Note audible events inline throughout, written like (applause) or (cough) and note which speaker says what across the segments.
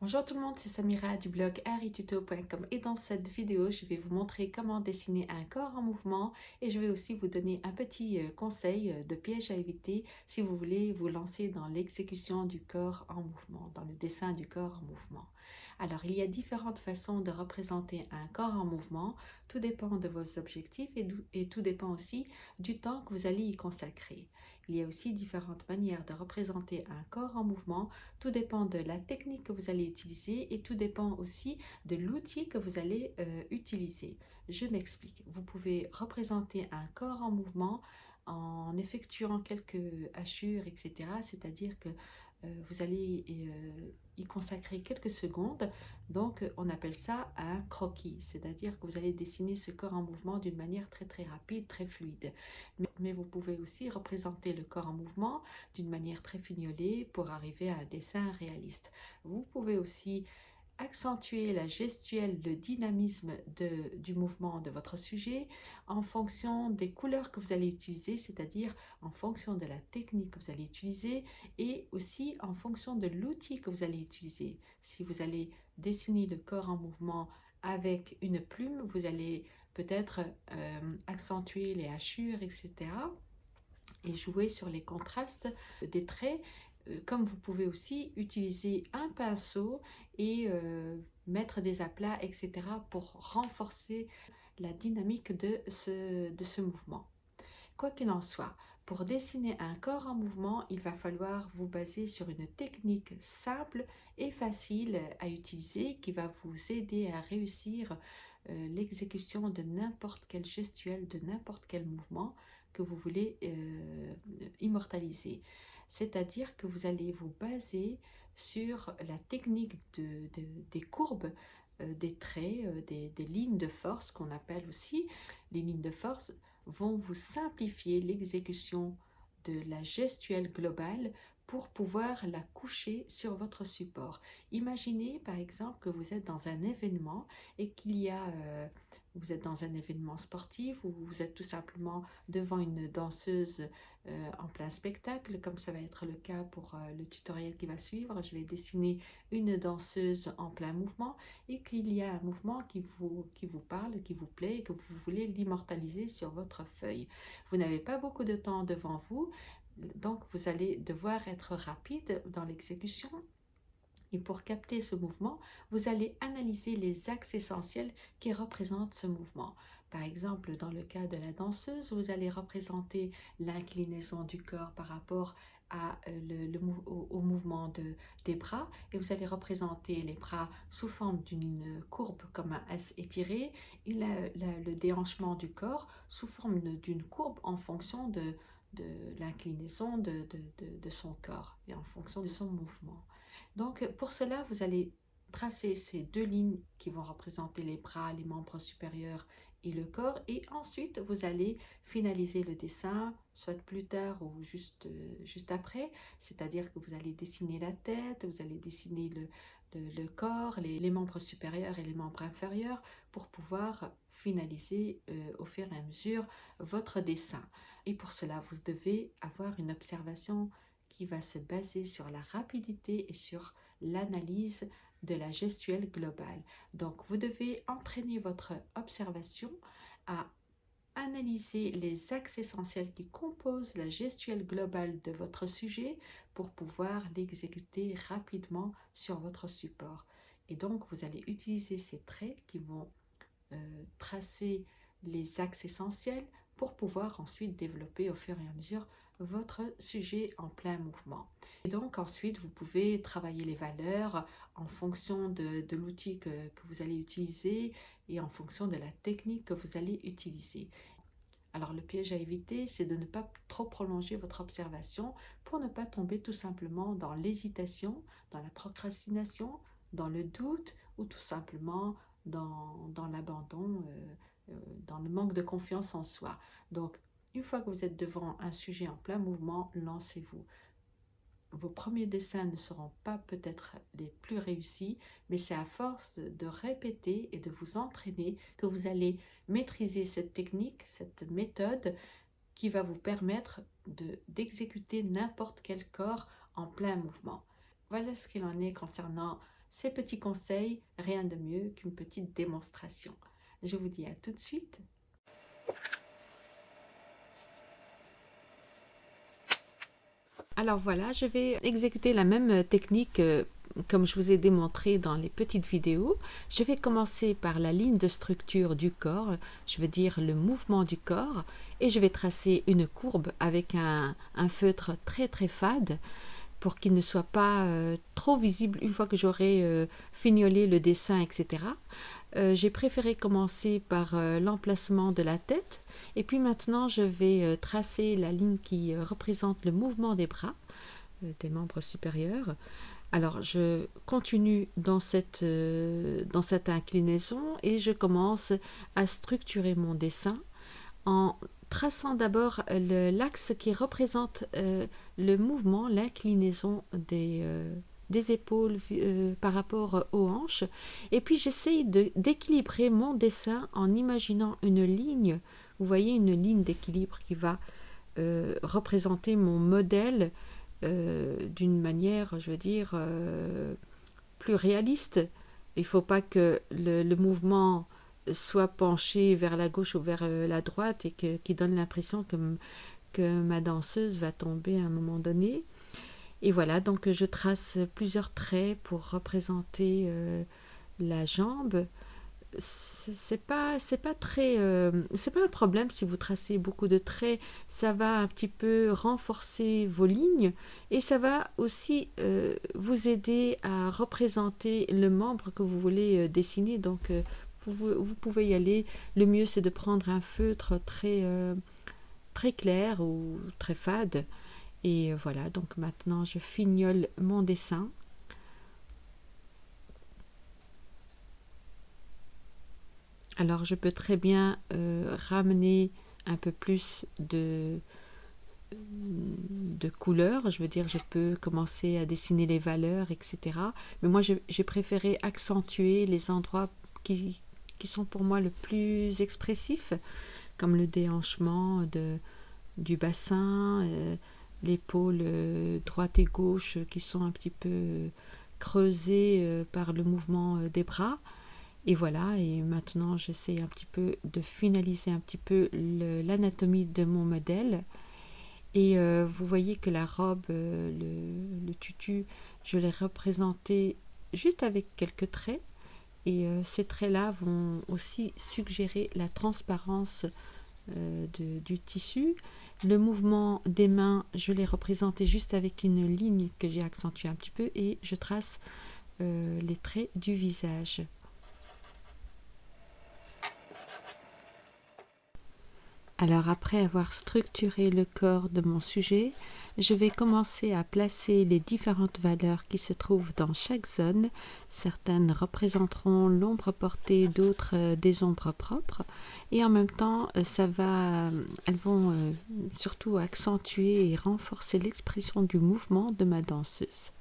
Speaker 1: Bonjour tout le monde, c'est Samira du blog arituto.com et dans cette vidéo, je vais vous montrer comment dessiner un corps en mouvement et je vais aussi vous donner un petit euh, conseil euh, de piège à éviter si vous voulez vous lancer dans l'exécution du corps en mouvement, dans le dessin du corps en mouvement. Alors, il y a différentes façons de représenter un corps en mouvement. Tout dépend de vos objectifs et, et tout dépend aussi du temps que vous allez y consacrer. Il y a aussi différentes manières de représenter un corps en mouvement. Tout dépend de la technique que vous allez utiliser et tout dépend aussi de l'outil que vous allez euh, utiliser. Je m'explique. Vous pouvez représenter un corps en mouvement en effectuant quelques hachures, etc. C'est-à-dire que vous allez euh, y consacrer quelques secondes. Donc, on appelle ça un croquis, c'est-à-dire que vous allez dessiner ce corps en mouvement d'une manière très très rapide, très fluide. Mais, vous pouvez aussi représenter le corps en mouvement d'une manière très fignolée pour arriver à un dessin réaliste. Vous pouvez aussi accentuer la gestuelle, le dynamisme du mouvement de votre sujet en fonction des couleurs que vous allez utiliser, c'est-à-dire en fonction de la technique que vous allez utiliser et aussi en fonction de l'outil que vous allez utiliser. Si vous allez dessiner le corps en mouvement avec une plume, vous allez peut-être euh, accentuer les hachures, etc. et jouer sur les contrastes des traits comme vous pouvez aussi utiliser un pinceau et euh, mettre des aplats, etc. pour renforcer la dynamique de ce, de ce mouvement. Quoi qu'il en soit, pour dessiner un corps en mouvement, il va falloir vous baser sur une technique simple et facile à utiliser qui va vous aider à réussir euh, l'exécution de n'importe quel gestuel, de n'importe quel mouvement que vous voulez immortaliser c'est-à-dire que vous allez vous baser sur la technique de, des courbes, euh, des traits, euh, des, lignes de force qu'on appelle aussi. Les lignes de force vont vous simplifier l'exécution de la gestuelle globale pour pouvoir la coucher sur votre support. Imaginez par exemple que vous êtes dans un événement et qu'il y a, euh, vous êtes dans un événement sportif ou vous êtes tout simplement devant une danseuse euh, en plein spectacle, comme ça va être le cas pour euh, le tutoriel qui va suivre. Je vais dessiner une danseuse en plein mouvement et qu'il y a un mouvement qui vous, qui vous parle, qui vous plaît et que vous voulez l'immortaliser sur votre feuille. Vous n'avez pas beaucoup de temps devant vous, donc, vous allez devoir être rapide dans l'exécution. Et pour capter ce mouvement, vous allez analyser les axes essentiels qui représentent ce mouvement. Par exemple, dans le cas de la danseuse, vous allez représenter l'inclinaison du corps par rapport euh, au, mouvement de, des bras et vous allez représenter les bras sous forme d'une courbe comme un S étiré et le déhanchement du corps sous forme d'une courbe en fonction de, l'inclinaison de, son corps et en fonction de son mouvement. Donc pour cela, vous allez tracer ces deux lignes qui vont représenter les bras, les membres supérieurs et le corps et ensuite vous allez finaliser le dessin soit plus tard ou juste, juste après c'est-à-dire que vous allez dessiner la tête, vous allez dessiner le, corps, les, les, membres supérieurs et les membres inférieurs pour pouvoir finaliser euh, au fur et à mesure votre dessin. Et pour cela, vous devez avoir une observation qui va se baser sur la rapidité et sur l'analyse de la gestuelle globale. Donc, vous devez entraîner votre observation à analyser les axes essentiels qui composent la gestuelle globale de votre sujet pour pouvoir l'exécuter rapidement sur votre support. Et donc, vous allez utiliser ces traits qui vont euh, tracer les axes essentiels pour pouvoir ensuite développer au fur et à mesure votre sujet en plein mouvement. Et donc ensuite, vous pouvez travailler les valeurs en fonction de, l'outil que, vous allez utiliser et en fonction de la technique que vous allez utiliser. Alors le piège à éviter, c'est de ne pas trop prolonger votre observation pour ne pas tomber tout simplement dans l'hésitation, dans la procrastination, dans le doute ou tout simplement dans, dans l'abandon, euh, euh, dans le manque de confiance en soi. Donc, une fois que vous êtes devant un sujet en plein mouvement, lancez-vous. Vos premiers dessins ne seront pas peut-être les plus réussis, mais c'est à force de répéter et de vous entraîner que vous allez maîtriser cette technique, cette méthode qui va vous permettre d'exécuter n'importe quel corps en plein mouvement. Voilà ce qu'il en est concernant ces petits conseils, rien de mieux qu'une petite démonstration. Je vous dis à tout de suite. Alors voilà, je vais exécuter la même technique euh, comme je vous ai démontré dans les petites vidéos. Je vais commencer par la ligne de structure du corps, je veux dire le mouvement du corps, et je vais tracer une courbe avec un, feutre très très fade pour qu'il ne soit pas euh, trop visible une fois que j'aurai euh, fignolé le dessin, etc. J'ai préféré commencer par l'emplacement de la tête et puis maintenant, je vais euh, tracer la ligne qui euh, représente le mouvement des bras, euh, des membres supérieurs. Alors, je continue dans cette, dans cette inclinaison et je commence à structurer mon dessin en traçant d'abord l'axe qui représente le mouvement, l'inclinaison des, des épaules par rapport aux hanches. Et puis j'essaye d'équilibrer mon dessin en imaginant une ligne vous voyez une ligne d'équilibre qui va euh, représenter mon modèle euh, d'une manière, je veux dire, euh, plus réaliste. Il ne faut pas que le, mouvement soit penché vers la gauche ou vers la droite et qui donne l'impression que ma danseuse va tomber à un moment donné. Et voilà, donc je trace plusieurs traits pour représenter la jambe c'est pas euh, pas un problème si vous tracez beaucoup de traits. Ça va un petit peu renforcer vos lignes et ça va aussi euh, vous aider à représenter le membre que vous voulez euh, dessiner. Donc vous, vous, pouvez y aller. Le mieux c'est de prendre un feutre très très clair ou très fade. Et voilà. Donc maintenant je fignole mon dessin Alors je peux très bien euh, ramener un peu plus de, de couleurs, je veux dire je peux commencer à dessiner les valeurs, etc. Mais moi j'ai préféré accentuer les endroits qui, sont pour moi le plus expressifs, comme le déhanchement du bassin, euh, l'épaule euh, droite et gauche qui sont un petit peu creusées par le mouvement des bras. Et voilà, et maintenant j'essaie un petit peu de finaliser un petit peu l'anatomie de mon modèle. Et euh, vous voyez que la robe, euh, le, tutu, je l'ai représenté juste avec quelques traits. Et euh, ces traits-là vont aussi suggérer la transparence du tissu. Le mouvement des mains, je l'ai représenté juste avec une ligne que j'ai accentuée un petit peu et je trace les traits du visage. Alors après avoir structuré le corps de mon sujet, je vais commencer à placer les différentes valeurs qui se trouvent dans chaque zone. Certaines représenteront l'ombre portée, d'autres euh, des ombres propres. Et en même temps, euh, va, elles vont euh, surtout accentuer et renforcer l'expression du mouvement de ma danseuse.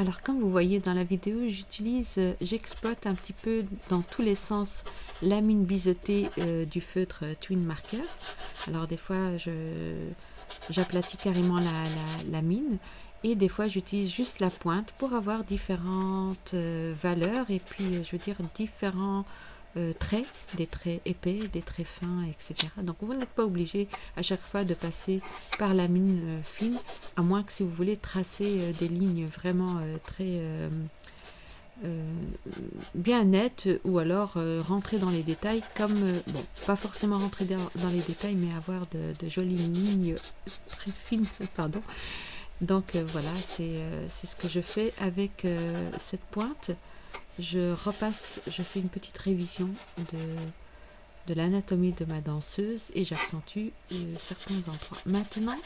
Speaker 1: Alors comme vous voyez dans la vidéo, j'utilise, euh, j'exploite un petit peu dans tous les sens la mine biseautée euh, du feutre Twin Marker. Alors des fois, j'aplatis carrément la, mine et des fois j'utilise juste la pointe pour avoir différentes euh, valeurs et puis je veux dire différents euh, traits, des traits épais, des traits fins, etc. Donc vous n'êtes pas obligé à chaque fois de passer par la mine euh, fine, à moins que si vous voulez tracer euh, des lignes vraiment très bien nettes, ou alors rentrer dans les détails, comme, bon, pas forcément rentrer dans, les détails, mais avoir de, jolies lignes très fines, (laughs) pardon. Donc voilà, c'est ce que je fais avec cette pointe je repasse, je fais une petite révision de, de l'anatomie de ma danseuse et j'accentue euh, certains endroits. Maintenant,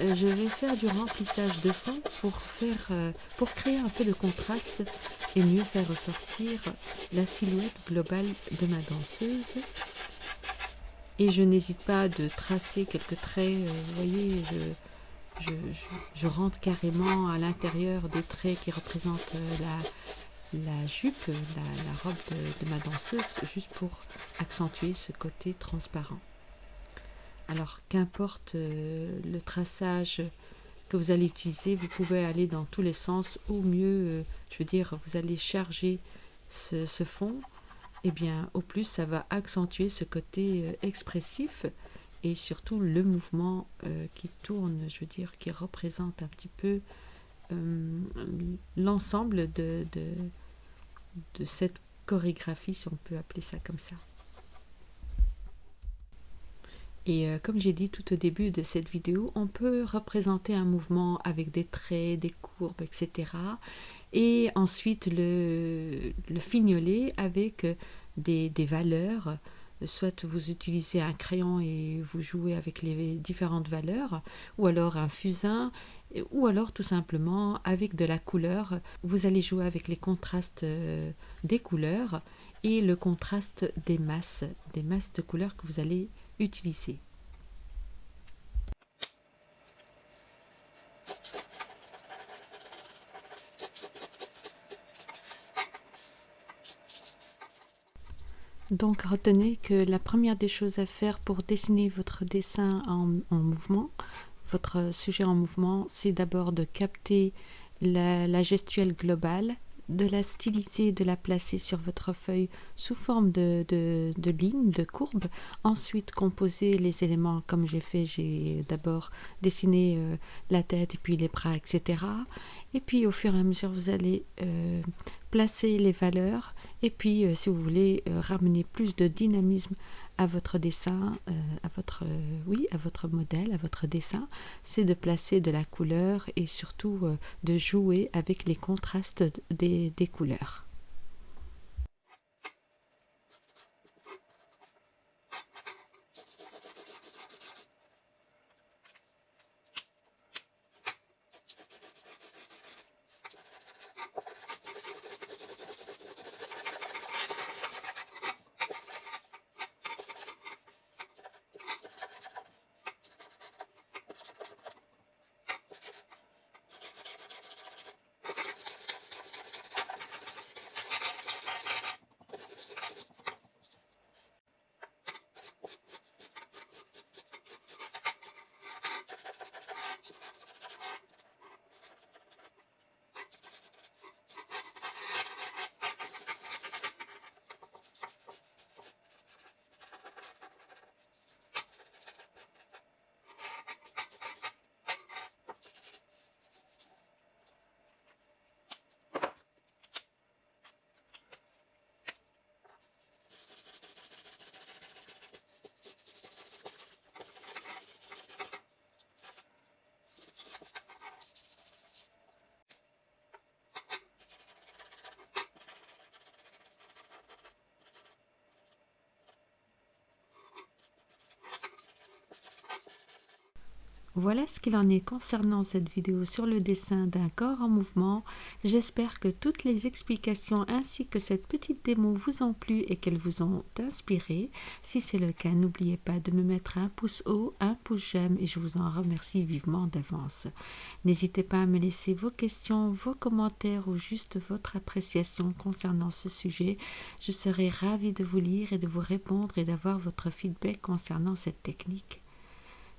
Speaker 1: euh, je vais faire du remplissage de fond pour, faire, euh, pour créer un peu de contraste et mieux faire ressortir la silhouette globale de ma danseuse. Et je n'hésite pas de tracer quelques traits, vous voyez, je, je, je, rentre carrément à l'intérieur des traits qui représentent la, la jupe, la, robe de, ma danseuse, juste pour accentuer ce côté transparent. Alors qu'importe euh, le traçage que vous allez utiliser, vous pouvez aller dans tous les sens, au mieux, euh, je veux dire, vous allez charger ce, fond, et eh bien au plus ça va accentuer ce côté euh, expressif et surtout le mouvement qui tourne, je veux dire, qui représente un petit peu l'ensemble de, de cette chorégraphie, si on peut appeler ça comme ça. Et euh, comme j'ai dit tout au début de cette vidéo, on peut représenter un mouvement avec des traits, des courbes, etc. Et ensuite le, le fignoler avec des, valeurs. Soit vous utilisez un crayon et vous jouez avec les différentes valeurs, ou alors un fusain ou alors tout simplement avec de la couleur. Vous allez jouer avec les contrastes euh, des couleurs et le contraste des masses, des masses de couleurs que vous allez utiliser. Donc retenez que la première des choses à faire pour dessiner votre dessin en mouvement, votre sujet en mouvement, c'est d'abord de capter la, gestuelle globale, de la styliser, de la placer sur votre feuille sous forme de, de, lignes, de courbes. Ensuite, composer les éléments comme j'ai fait. J'ai d'abord dessiné euh, la tête et puis les bras, etc. Et puis, au fur et à mesure, vous allez euh, placer les valeurs. Et puis, euh, si vous voulez ramener plus de dynamisme à votre dessin, euh, à votre euh, oui, à votre modèle, à votre dessin, c'est de placer de la couleur et surtout euh, de jouer avec les contrastes des couleurs. Voilà ce qu'il en est concernant cette vidéo sur le dessin d'un corps en mouvement. J'espère que toutes les explications ainsi que cette petite démo vous ont plu et qu'elles vous ont inspiré. Si c'est le cas, n'oubliez pas de me mettre un pouce haut, un pouce j'aime et je vous en remercie vivement d'avance. N'hésitez pas à me laisser vos questions, vos commentaires ou juste votre appréciation concernant ce sujet. Je serai ravie de vous lire et de vous répondre et d'avoir votre feedback concernant cette technique.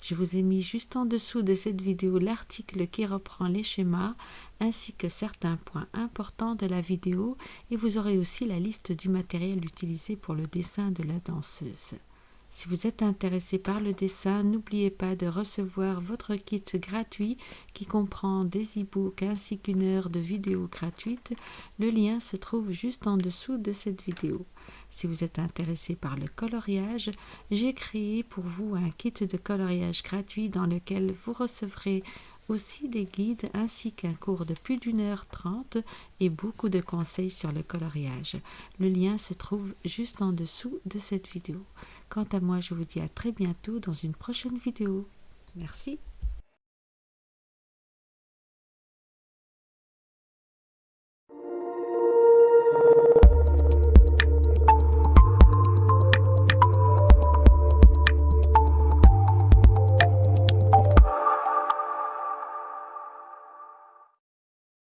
Speaker 1: Je vous ai mis juste en dessous de cette vidéo l'article qui reprend les schémas ainsi que certains points importants de la vidéo et vous aurez aussi la liste du matériel utilisé pour le dessin de la danseuse. Si vous êtes intéressé par le dessin, n'oubliez pas de recevoir votre kit gratuit qui comprend des e-books ainsi qu'une heure de vidéo gratuite. Le lien se trouve juste en dessous de cette vidéo. Si vous êtes intéressé par le coloriage, j'ai créé pour vous un kit de coloriage gratuit dans lequel vous recevrez aussi des guides ainsi qu'un cours de plus d'une heure trente et beaucoup de conseils sur le coloriage. Le lien se trouve juste en dessous de cette vidéo. Quant à moi, je vous dis à très bientôt dans une prochaine vidéo. Merci.